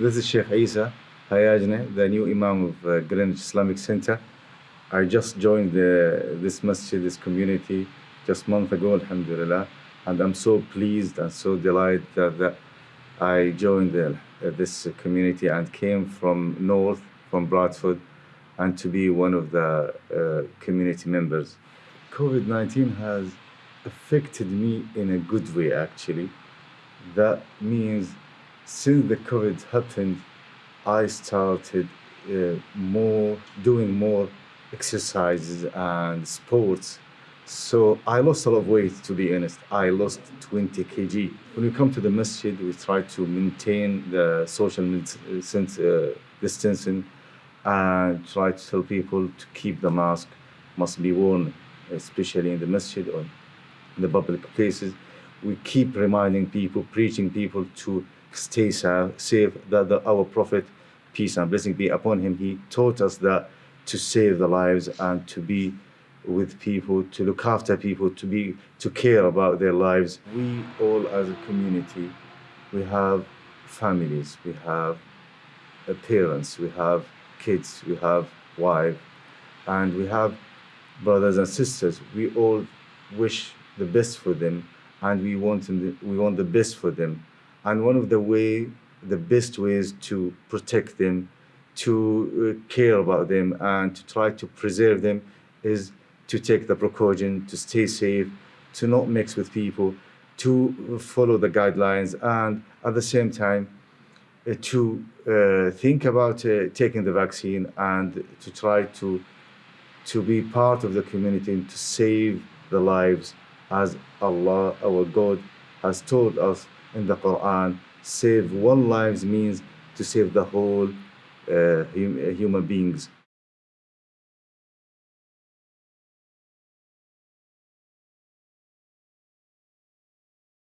This is Sheikh Isa Hayajne, the new Imam of uh, Greenwich Islamic Center. I just joined the, this masjid, this community, just a month ago, alhamdulillah. And I'm so pleased and so delighted that, that I joined the, uh, this community and came from north, from Bradford, and to be one of the uh, community members. COVID-19 has affected me in a good way, actually. That means since the COVID happened, I started uh, more doing more exercises and sports. So I lost a lot of weight, to be honest. I lost 20 kg. When we come to the masjid, we try to maintain the social uh, distancing and try to tell people to keep the mask, must be worn, especially in the masjid or in the public places. We keep reminding people, preaching people to stay safe, that the, our Prophet, peace and blessing be upon him, he taught us that to save the lives and to be with people, to look after people, to be to care about their lives. We all as a community, we have families, we have parents, we have kids, we have wife, and we have brothers and sisters. We all wish the best for them and we want, them, we want the best for them. And one of the way, the best ways to protect them, to uh, care about them and to try to preserve them is to take the precaution, to stay safe, to not mix with people, to follow the guidelines and at the same time uh, to uh, think about uh, taking the vaccine and to try to to be part of the community and to save the lives as Allah, our God, has told us in the Quran, save one lives means to save the whole uh, hum human beings.